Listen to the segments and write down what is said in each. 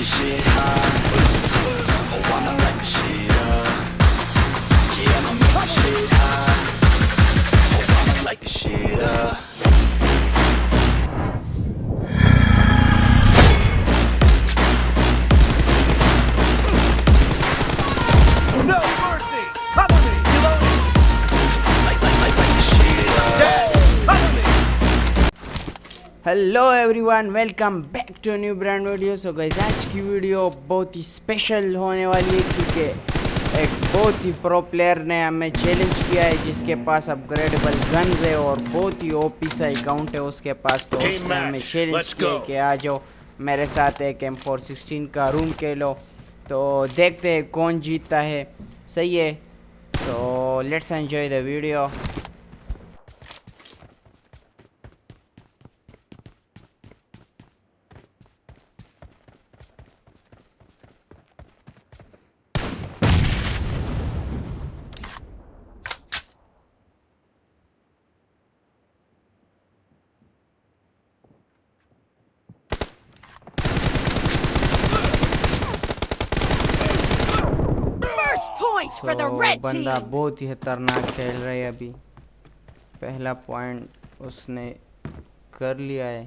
نام لا نشانا hello everyone welcome back to new brand video so guys آج کی ویڈیو بہت ہی اسپیشل ہونے والی ہے کیونکہ ایک بہت ہی پرو پلیئر نے ہمیں چیلنج کیا ہے جس کے پاس اپ گریڈیبل گنز ہے اور بہت ہی او پی سا اکاؤنٹ ہے اس کے پاس تو اس نے ہمیں چیلنج کیا ہے کہ آ جاؤ میرے ساتھ ایک ایم فور سکسٹین کا روم کہہ لو تو دیکھتے ہیں کون جیتتا ہے صحیح ہے تو لیٹس انجوائے دا ویڈیو اچھا، بندہ بہت ہی خطرناک کھیل رہے ابھی پہلا پوائنٹ اس نے کر لیا ہے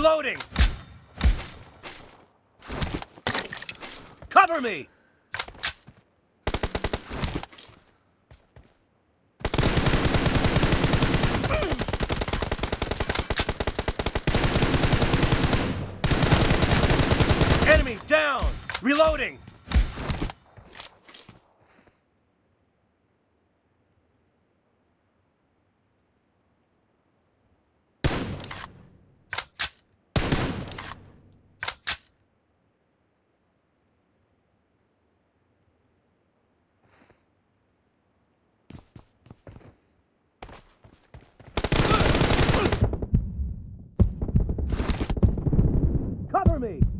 Reloading! Cover me! میں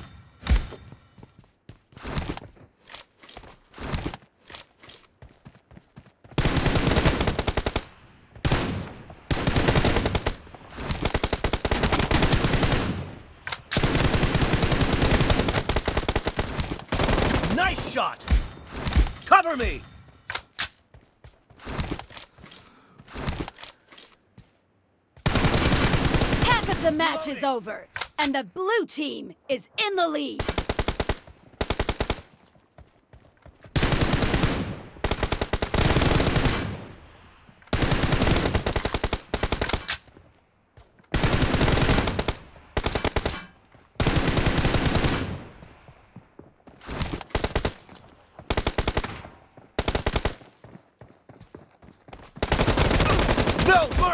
for me! Half of the match is over, and the blue team is in the lead!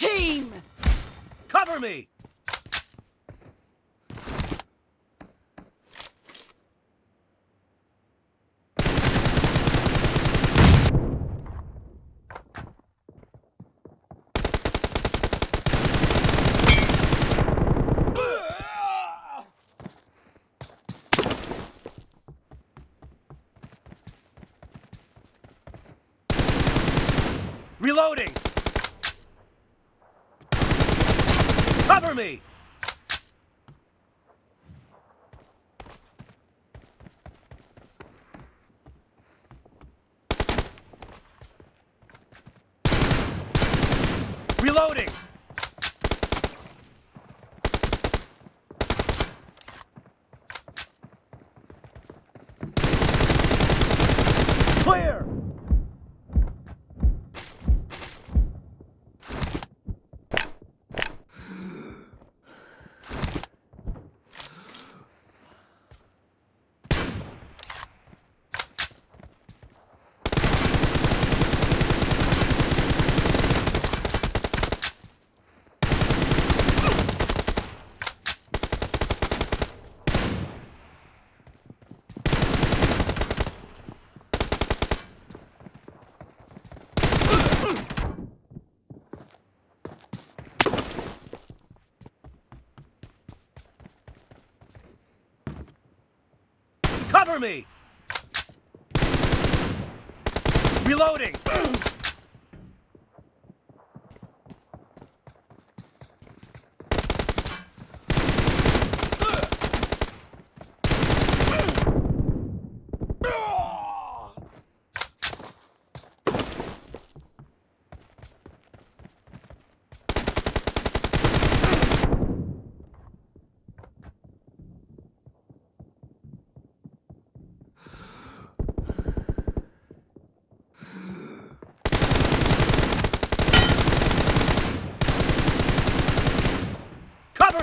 Chain تھرے Reloading! میںلاؤ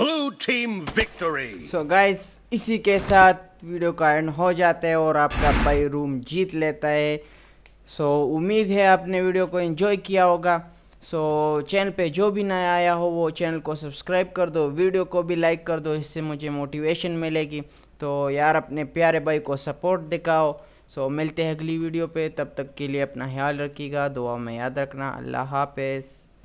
Blue team victory. So guys, اسی کے ساتھ ویڈیو کا اینڈ ہو جاتا ہے اور آپ کا بھائی روم جیت لیتا ہے سو so, امید ہے آپ نے ویڈیو کو انجوائے کیا ہوگا سو so, چینل پہ جو بھی نیا آیا ہو وہ چینل کو سبسکرائب کر دو ویڈیو کو بھی لائک کر دو اس سے مجھے موٹیویشن ملے گی تو یار اپنے پیارے بھائی کو سپورٹ دکھاؤ سو so, ملتے ہیں اگلی ویڈیو پہ تب تک کے لیے اپنا خیال رکھیے گا دعا میں یاد رکھنا اللہ حافظ